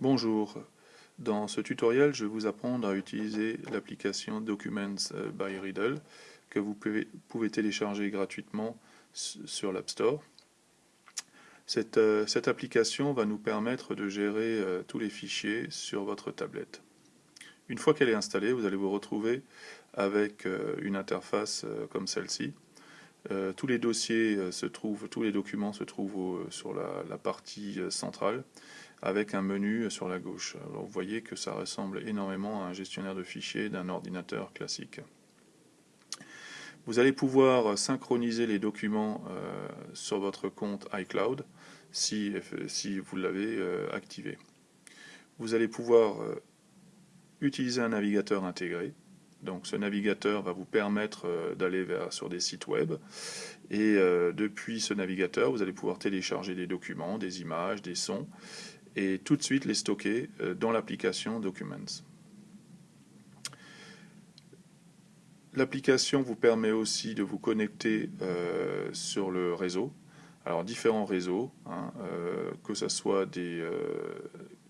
Bonjour, dans ce tutoriel je vais vous apprendre à utiliser l'application Documents euh, by Riddle que vous pouvez, télécharger gratuitement sur l'App Store. Euh, cette, application va nous permettre de gérer euh, tous les fichiers sur votre tablette. Une fois qu'elle est installée, vous allez vous retrouver avec une interface comme celle-ci. Tous les dossiers se trouvent, tous les documents se trouvent sur la partie centrale avec un menu sur la gauche. vous voyez que ça ressemble énormément à un gestionnaire de fichiers d'un ordinateur classique. Vous allez pouvoir synchroniser les documents euh, sur votre compte iCloud si, vous l'avez euh, activé. Vous allez pouvoir euh, utiliser un navigateur intégré. Donc ce navigateur va vous permettre d'aller sur des sites web et depuis ce navigateur vous allez pouvoir télécharger des documents, des images, des sons et tout de suite les stocker euh, dans l'application Documents. L'application vous permet aussi de vous connecter euh, sur le réseau. Alors différents réseaux, hein, euh, que ce soit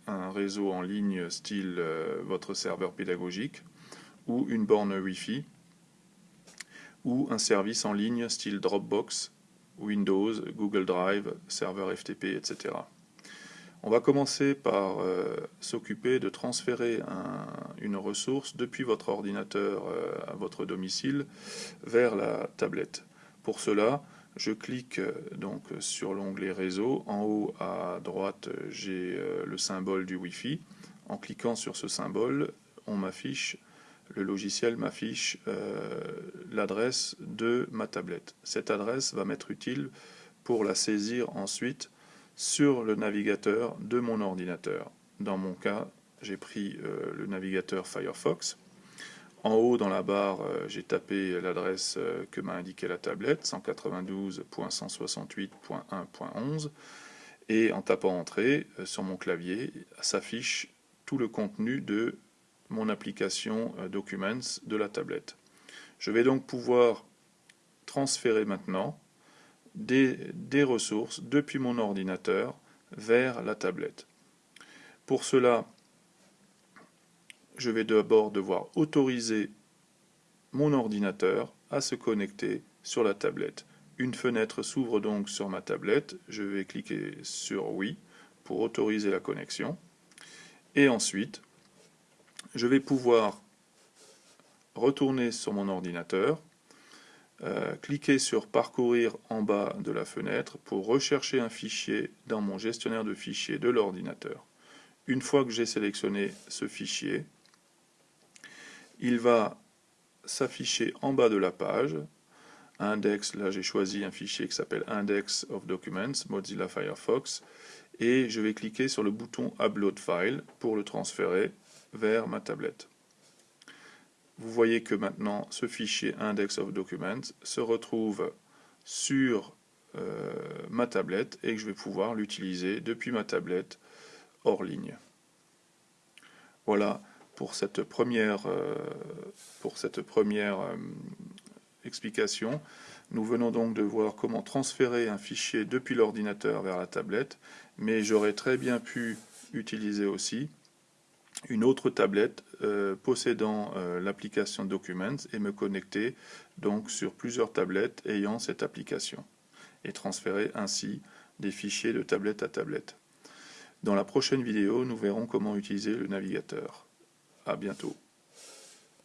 un réseau en ligne style votre serveur pédagogique ou une borne Wi-Fi ou un service en ligne style Dropbox, Windows, Google Drive, serveur FTP, etc. On va commencer par euh, s'occuper de transférer une ressource depuis votre ordinateur euh, à votre domicile vers la tablette. Pour cela, je clique euh, donc sur l'onglet réseau. En haut à droite, j'ai le symbole du Wi-Fi. En cliquant sur ce symbole, on m'affiche le logiciel m'affiche l'adresse de ma tablette. Cette adresse va m'être utile pour la saisir ensuite sur le navigateur de mon ordinateur. Dans mon cas, j'ai pris euh, le navigateur Firefox. En haut, dans la barre, euh, j'ai tapé l'adresse euh, que m'a indiqué la tablette, 192.168.1.11. Et en tapant Entrée, sur mon clavier, s'affiche tout le contenu de mon application Documents de la tablette. Je vais donc pouvoir transférer maintenant des, ressources depuis mon ordinateur vers la tablette. Pour cela, je vais d'abord devoir autoriser mon ordinateur à se connecter sur la tablette. Une fenêtre s'ouvre donc sur ma tablette, je vais cliquer sur oui pour autoriser la connexion. Et ensuite, je vais pouvoir retourner sur mon ordinateur euh, cliquez sur Parcourir en bas de la fenêtre pour rechercher un fichier dans mon gestionnaire de fichiers de l'ordinateur. Une fois que j'ai sélectionné ce fichier, il va s'afficher en bas de la page. Index, là j'ai choisi un fichier qui s'appelle Index of Documents, Mozilla Firefox, et je vais cliquer sur le bouton Upload File pour le transférer vers ma tablette vous voyez que maintenant ce fichier index of documents se retrouve sur euh, ma tablette et que je vais pouvoir l'utiliser depuis ma tablette hors ligne. Voilà pour cette première, euh, euh, explication. Nous venons donc de voir comment transférer un fichier depuis l'ordinateur vers la tablette, mais j'aurais très bien pu utiliser aussi une autre tablette euh, possédant euh, l'application Documents et me connecter donc sur plusieurs tablettes ayant cette application et transférer ainsi des fichiers de tablette à tablette. Dans la prochaine vidéo, nous verrons comment utiliser le navigateur. A bientôt.